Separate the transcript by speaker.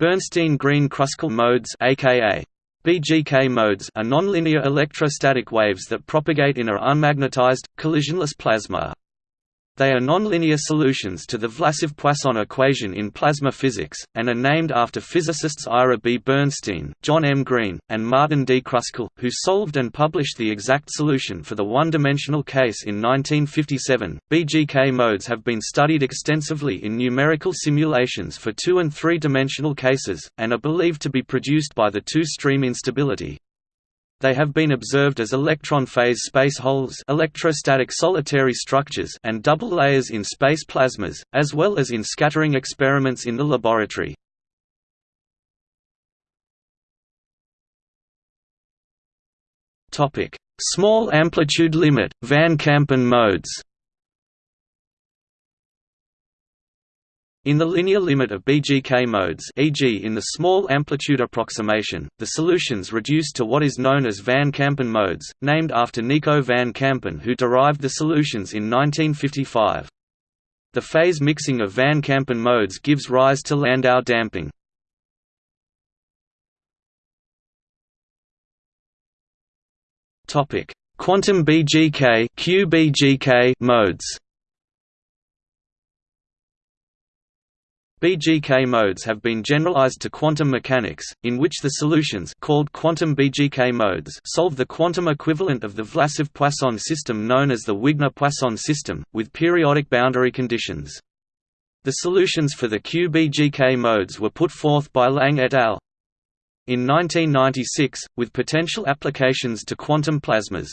Speaker 1: Bernstein-Green-Kruskal modes aka BGK modes are nonlinear electrostatic waves that propagate in a unmagnetized, collisionless plasma. They are nonlinear solutions to the Vlasov-Poisson equation in plasma physics, and are named after physicists Ira B. Bernstein, John M. Green, and Martin D. Kruskal, who solved and published the exact solution for the one-dimensional case in 1957. BGK modes have been studied extensively in numerical simulations for two- and three-dimensional cases, and are believed to be produced by the two-stream instability. They have been observed as electron phase space holes electrostatic solitary structures and double layers in space plasmas, as well as in scattering experiments in the laboratory. Small amplitude limit, Van Kampen modes In the linear limit of BGK modes e.g. in the small amplitude approximation, the solutions reduce to what is known as Van Kampen modes, named after Nico van Kampen who derived the solutions in 1955. The phase mixing of Van Kampen modes gives rise to Landau damping. Quantum BGK QBGK modes BGK modes have been generalized to quantum mechanics, in which the solutions called quantum BGK modes solve the quantum equivalent of the Vlasov-Poisson system known as the Wigner-Poisson system, with periodic boundary conditions. The solutions for the QBGK modes were put forth by Lange et al. in 1996, with potential applications to quantum plasmas.